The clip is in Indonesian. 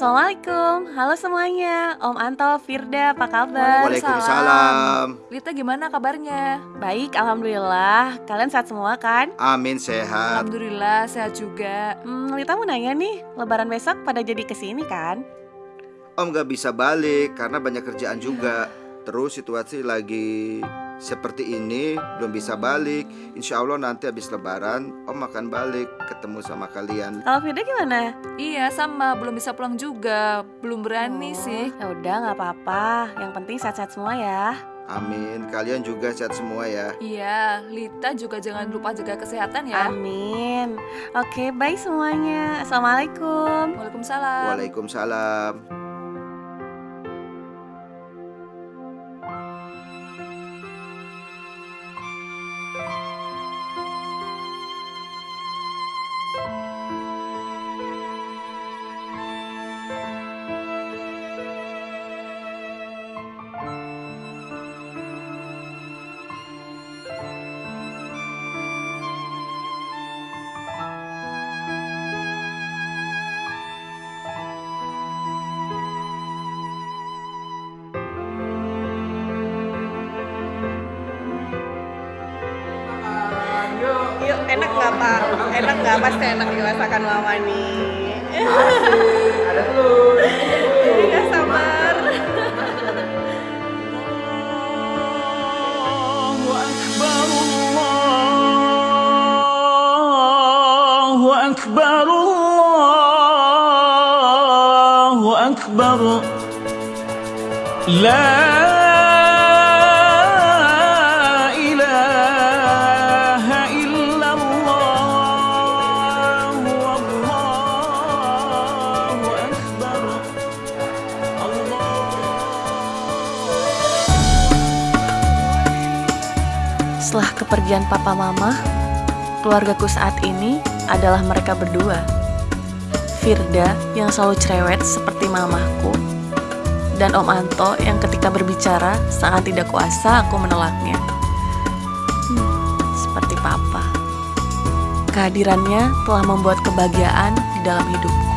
Assalamualaikum, halo semuanya Om Anto, Firda, apa kabar? Waalaikumsalam. Lita gimana kabarnya? Baik, Alhamdulillah Kalian sehat semua kan? Amin sehat. Alhamdulillah sehat juga. Hmm, Lita mau nanya nih, lebaran besok pada jadi ke sini kan? Om gak bisa balik karena banyak kerjaan juga. Terus situasi lagi seperti ini belum bisa balik. Insya Allah nanti habis lebaran Om akan balik ketemu sama kalian. Kalau Firda gimana? Iya sama, belum bisa pulang juga. Belum berani Oh, sih. Ya udah nggak apa-apa, yang penting sehat-sehat semua ya Amin. Kalian juga sehat semua ya. Iya, Lita juga jangan lupa jaga kesehatan ya. Amin Oke, bye semuanya Assalamualaikum Waalaikumsalam. Waalaikumsalam. nggak? Enak nggak? Pasti enak dirasakan mama nih. Ada telur. nggak sabar. Allahu Akbar Allahu Akbar La Setelah kepergian papa mama, keluargaku saat ini adalah mereka berdua. Firda yang selalu cerewet seperti mamahku, dan Om Anto yang ketika berbicara sangat tidak kuasa aku menolaknya. Hmm, seperti papa. Kehadirannya telah membuat kebahagiaan di dalam hidupku.